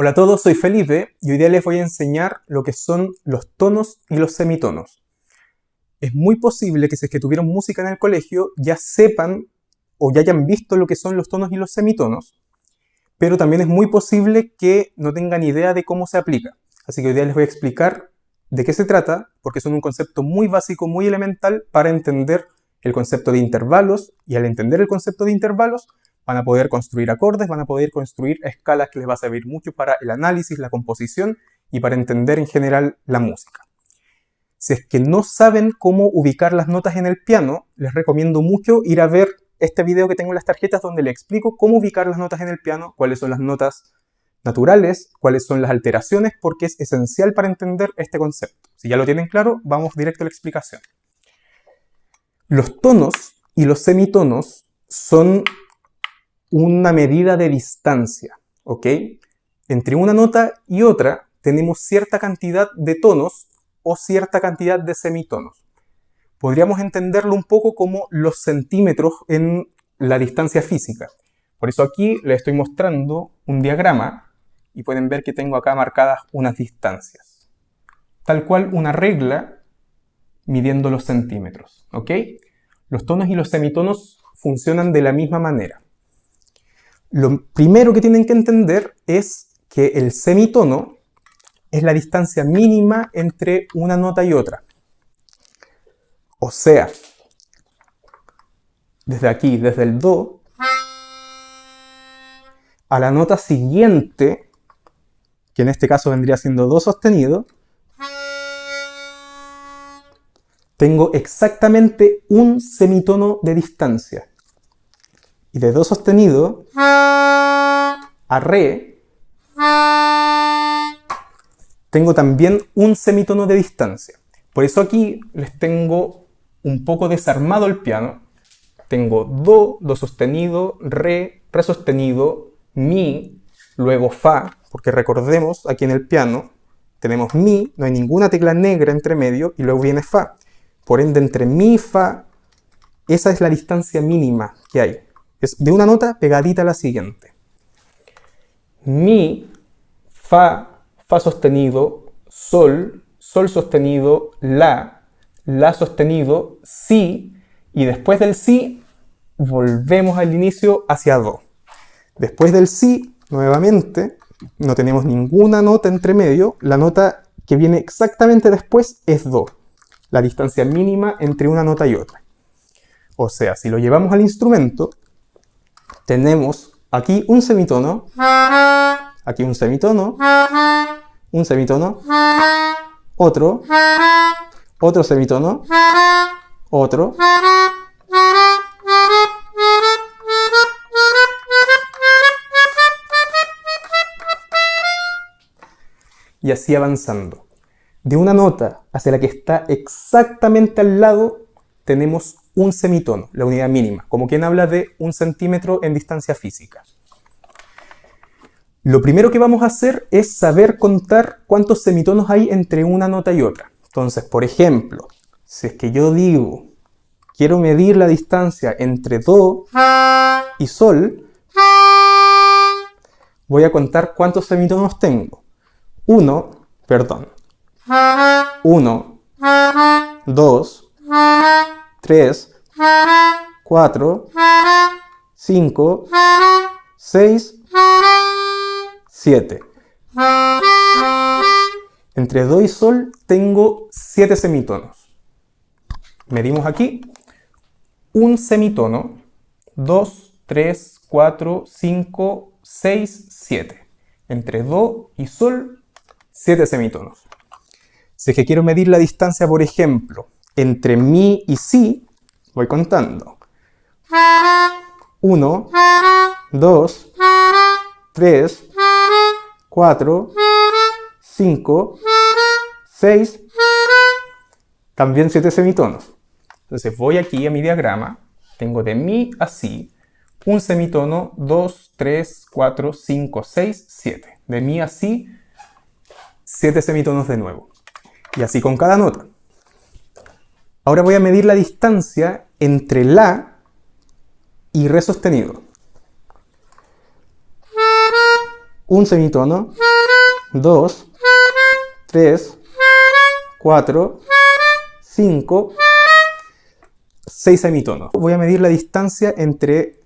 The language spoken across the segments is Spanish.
Hola a todos, soy Felipe y hoy día les voy a enseñar lo que son los tonos y los semitonos. Es muy posible que si es que tuvieron música en el colegio ya sepan o ya hayan visto lo que son los tonos y los semitonos, pero también es muy posible que no tengan idea de cómo se aplica. Así que hoy día les voy a explicar de qué se trata, porque son un concepto muy básico, muy elemental para entender el concepto de intervalos y al entender el concepto de intervalos van a poder construir acordes, van a poder construir escalas que les va a servir mucho para el análisis, la composición y para entender en general la música. Si es que no saben cómo ubicar las notas en el piano, les recomiendo mucho ir a ver este video que tengo en las tarjetas donde le explico cómo ubicar las notas en el piano, cuáles son las notas naturales, cuáles son las alteraciones, porque es esencial para entender este concepto. Si ya lo tienen claro, vamos directo a la explicación. Los tonos y los semitonos son una medida de distancia, ¿ok? Entre una nota y otra tenemos cierta cantidad de tonos o cierta cantidad de semitonos. Podríamos entenderlo un poco como los centímetros en la distancia física. Por eso aquí les estoy mostrando un diagrama y pueden ver que tengo acá marcadas unas distancias. Tal cual una regla midiendo los centímetros, ¿ok? Los tonos y los semitonos funcionan de la misma manera. Lo primero que tienen que entender es que el semitono es la distancia mínima entre una nota y otra. O sea, desde aquí, desde el Do, a la nota siguiente, que en este caso vendría siendo Do sostenido, tengo exactamente un semitono de distancia y de Do sostenido a Re, tengo también un semitono de distancia. Por eso aquí les tengo un poco desarmado el piano. Tengo Do, Do sostenido, Re, Re sostenido, Mi, luego Fa, porque recordemos aquí en el piano tenemos Mi, no hay ninguna tecla negra entre medio y luego viene Fa. Por ende, entre Mi y Fa, esa es la distancia mínima que hay. Es de una nota pegadita a la siguiente. Mi, Fa, Fa sostenido, Sol, Sol sostenido, La, La sostenido, Si, y después del Si volvemos al inicio hacia Do. Después del Si, nuevamente, no tenemos ninguna nota entre medio, la nota que viene exactamente después es Do, la distancia mínima entre una nota y otra. O sea, si lo llevamos al instrumento, tenemos aquí un semitono, aquí un semitono, un semitono, otro, otro semitono, otro, y así avanzando. De una nota hacia la que está exactamente al lado, tenemos un semitono, la unidad mínima, como quien habla de un centímetro en distancia física. Lo primero que vamos a hacer es saber contar cuántos semitonos hay entre una nota y otra. Entonces, por ejemplo, si es que yo digo, quiero medir la distancia entre Do y Sol, voy a contar cuántos semitonos tengo. Uno, perdón. Uno, dos, 3, 4, 5, 6, 7. Entre Do y Sol tengo 7 semitonos. Medimos aquí un semitono, 2, 3, 4, 5, 6, 7. Entre Do y Sol, 7 semitonos. Si es que quiero medir la distancia, por ejemplo, entre mi y si, voy contando. 1, 2, 3, 4, 5, 6, también 7 semitonos. Entonces voy aquí a mi diagrama, tengo de mi a si, un semitono, 2, 3, 4, 5, 6, 7. De mi a si, 7 semitonos de nuevo. Y así con cada nota. Ahora voy a medir la distancia entre La y Re sostenido. Un semitono, 2, 3, 4, 5, 6 semitonos. Voy a medir la distancia entre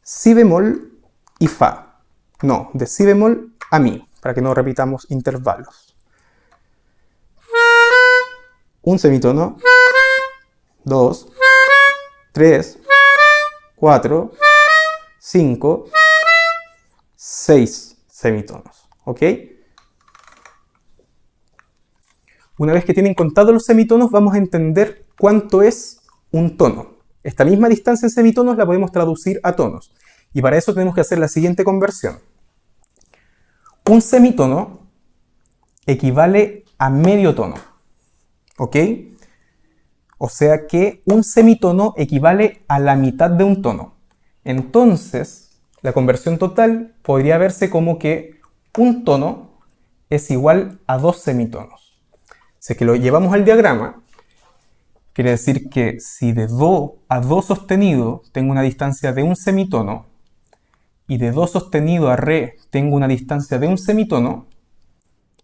si bemol y fa. No, de si bemol a mi, para que no repitamos intervalos. Un semitono, 2, 3, 4, 5, 6 semitonos. ¿Ok? Una vez que tienen contados los semitonos, vamos a entender cuánto es un tono. Esta misma distancia en semitonos la podemos traducir a tonos. Y para eso tenemos que hacer la siguiente conversión. Un semitono equivale a medio tono. ¿Ok? O sea que un semitono equivale a la mitad de un tono. Entonces, la conversión total podría verse como que un tono es igual a dos semitonos. Si que lo llevamos al diagrama, quiere decir que si de Do a Do sostenido tengo una distancia de un semitono, y de Do sostenido a Re tengo una distancia de un semitono,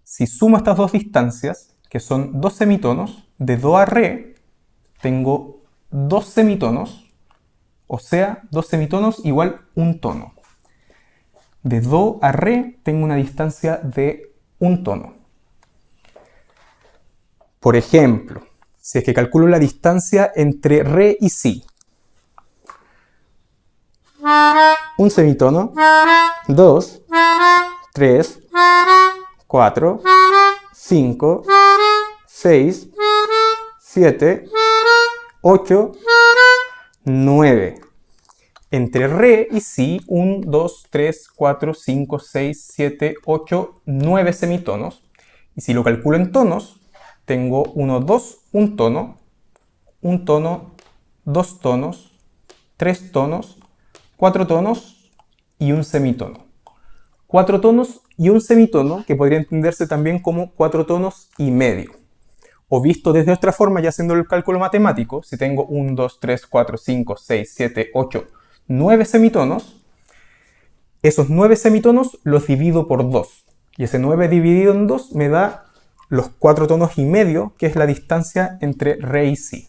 si sumo estas dos distancias, que son dos semitonos, de Do a Re tengo dos semitonos, o sea, dos semitonos igual un tono. De Do a Re tengo una distancia de un tono. Por ejemplo, si es que calculo la distancia entre Re y Si. Un semitono, 2, 3, 4, 5, 6, 7, 8, 9. Entre Re y Si, 1, 2, 3, 4, 5, 6, 7, 8, 9 semitonos. Y si lo calculo en tonos, tengo 1, 2, un tono, un tono, dos tonos, tres tonos, cuatro tonos y un semitono. Cuatro tonos y un semitono que podría entenderse también como cuatro tonos y medio. O visto desde otra forma, ya haciendo el cálculo matemático, si tengo 1, 2, 3, 4, 5, 6, 7, 8, 9 semitonos, esos 9 semitonos los divido por 2. Y ese 9 dividido en 2 me da los 4 tonos y medio, que es la distancia entre re y si.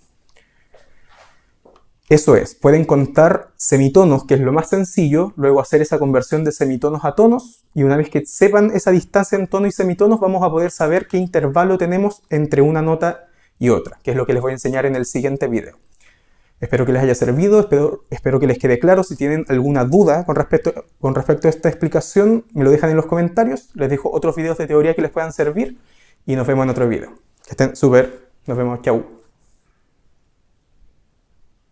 Eso es, pueden contar semitonos, que es lo más sencillo, luego hacer esa conversión de semitonos a tonos, y una vez que sepan esa distancia en tono y semitonos, vamos a poder saber qué intervalo tenemos entre una nota y otra, que es lo que les voy a enseñar en el siguiente video. Espero que les haya servido, espero, que les quede claro. Si tienen alguna duda con respecto, con respecto a esta explicación, me lo dejan en los comentarios. Les dejo otros videos de teoría que les puedan servir y nos vemos en otro video. Que estén súper. Nos vemos. Chau.